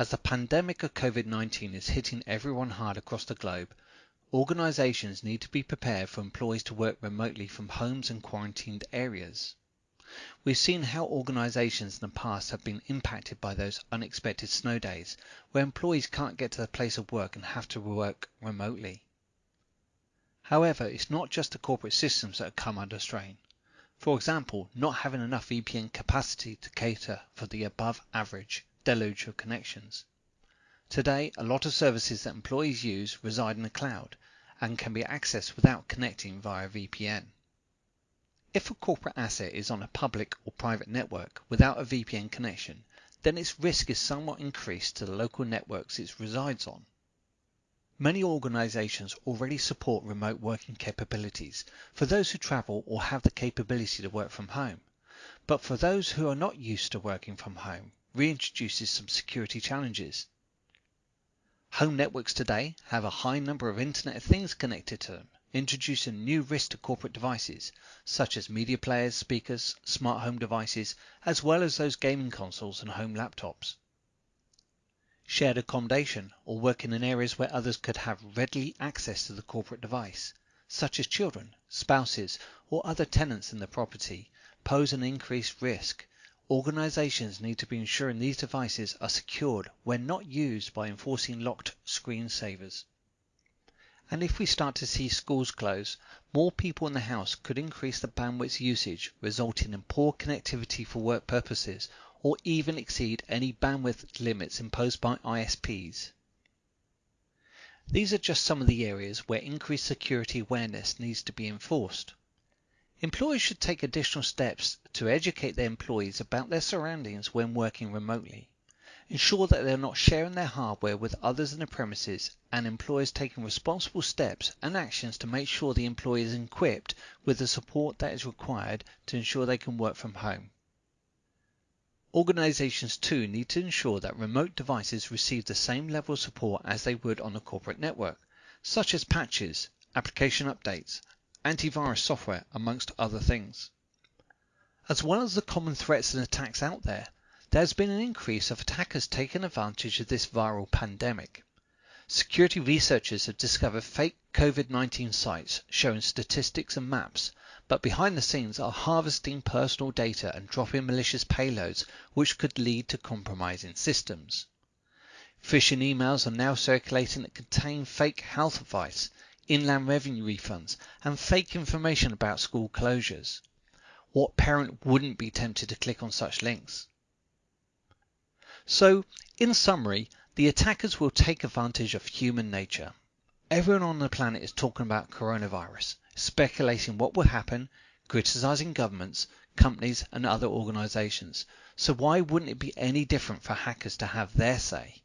As the pandemic of COVID-19 is hitting everyone hard across the globe, organizations need to be prepared for employees to work remotely from homes and quarantined areas. We've seen how organizations in the past have been impacted by those unexpected snow days where employees can't get to the place of work and have to work remotely. However, it's not just the corporate systems that have come under strain. For example, not having enough VPN capacity to cater for the above average deluge of connections. Today, a lot of services that employees use reside in the cloud and can be accessed without connecting via VPN. If a corporate asset is on a public or private network without a VPN connection, then its risk is somewhat increased to the local networks it resides on. Many organizations already support remote working capabilities for those who travel or have the capability to work from home. But for those who are not used to working from home, reintroduces some security challenges. Home networks today have a high number of Internet of Things connected to them, introducing new risks to corporate devices, such as media players, speakers, smart home devices, as well as those gaming consoles and home laptops shared accommodation, or working in areas where others could have readily access to the corporate device, such as children, spouses, or other tenants in the property, pose an increased risk. Organizations need to be ensuring these devices are secured when not used by enforcing locked screensavers. And if we start to see schools close, more people in the house could increase the bandwidth usage, resulting in poor connectivity for work purposes or even exceed any bandwidth limits imposed by ISPs. These are just some of the areas where increased security awareness needs to be enforced. Employers should take additional steps to educate their employees about their surroundings when working remotely. Ensure that they are not sharing their hardware with others in the premises and employers taking responsible steps and actions to make sure the employee is equipped with the support that is required to ensure they can work from home. Organizations too need to ensure that remote devices receive the same level of support as they would on a corporate network, such as patches, application updates, antivirus software, amongst other things. As well as the common threats and attacks out there, there has been an increase of attackers taking advantage of this viral pandemic. Security researchers have discovered fake COVID-19 sites showing statistics and maps but behind the scenes are harvesting personal data and dropping malicious payloads which could lead to compromising systems. Phishing emails are now circulating that contain fake health advice, inland revenue refunds, and fake information about school closures. What parent wouldn't be tempted to click on such links? So, in summary, the attackers will take advantage of human nature. Everyone on the planet is talking about coronavirus, speculating what will happen, criticizing governments, companies, and other organizations. So why wouldn't it be any different for hackers to have their say?